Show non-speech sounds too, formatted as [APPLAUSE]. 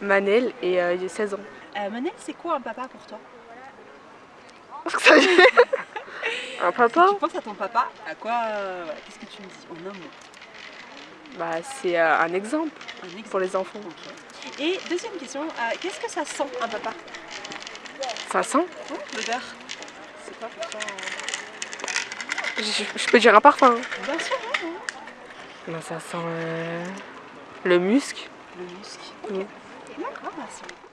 Manel et euh, j'ai 16 ans. Euh, Manel, c'est quoi un papa pour toi? [LAUGHS] Un papa? Tu penses à ton papa, à quoi euh, Qu'est-ce que tu me dis? En un mot Bah c'est euh, un exemple Un exemple. pour les enfants. Et deuxième question, qu'est-ce que ça sent un papa? Ça sent? Oh, L'odeur C'est quoi pour toi euh je, je peux dire un parfum. hein. Bien sûr, hein, hein. Bah, ça sent euh, le musc. le musc. Oui. classroom.